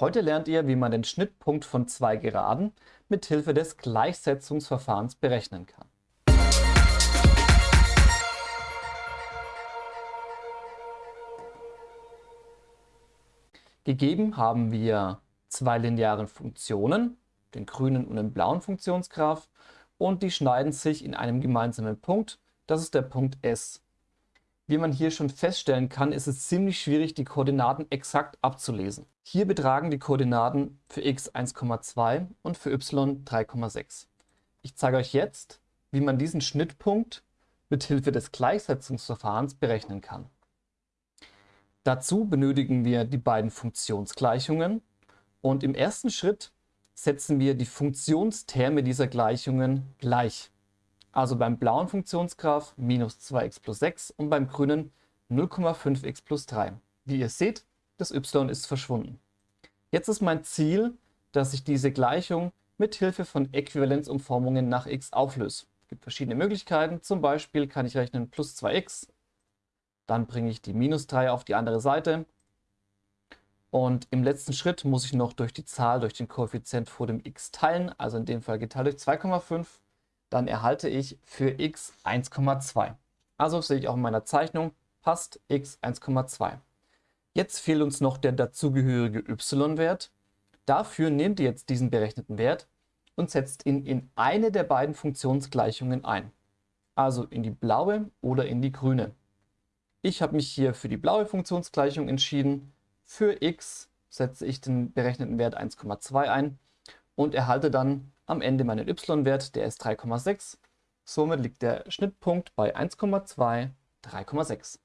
Heute lernt ihr, wie man den Schnittpunkt von zwei Geraden mit Hilfe des Gleichsetzungsverfahrens berechnen kann. Gegeben haben wir zwei linearen Funktionen, den grünen und den blauen Funktionsgraph, und die schneiden sich in einem gemeinsamen Punkt, das ist der Punkt S. Wie man hier schon feststellen kann, ist es ziemlich schwierig, die Koordinaten exakt abzulesen. Hier betragen die Koordinaten für x 1,2 und für y 3,6. Ich zeige euch jetzt, wie man diesen Schnittpunkt mit Hilfe des Gleichsetzungsverfahrens berechnen kann. Dazu benötigen wir die beiden Funktionsgleichungen und im ersten Schritt setzen wir die Funktionsterme dieser Gleichungen gleich. Also beim blauen Funktionsgraph minus 2x plus 6 und beim grünen 0,5x plus 3. Wie ihr seht, das y ist verschwunden. Jetzt ist mein Ziel, dass ich diese Gleichung mit Hilfe von Äquivalenzumformungen nach x auflöse. Es gibt verschiedene Möglichkeiten, zum Beispiel kann ich rechnen plus 2x, dann bringe ich die minus 3 auf die andere Seite und im letzten Schritt muss ich noch durch die Zahl, durch den Koeffizient vor dem x teilen, also in dem Fall geteilt durch 2,5 dann erhalte ich für x 1,2. Also sehe ich auch in meiner Zeichnung, passt x 1,2. Jetzt fehlt uns noch der dazugehörige y-Wert. Dafür nehmt ihr jetzt diesen berechneten Wert und setzt ihn in eine der beiden Funktionsgleichungen ein. Also in die blaue oder in die grüne. Ich habe mich hier für die blaue Funktionsgleichung entschieden. Für x setze ich den berechneten Wert 1,2 ein und erhalte dann am Ende meinen y-Wert, der ist 3,6. Somit liegt der Schnittpunkt bei 1,2, 3,6.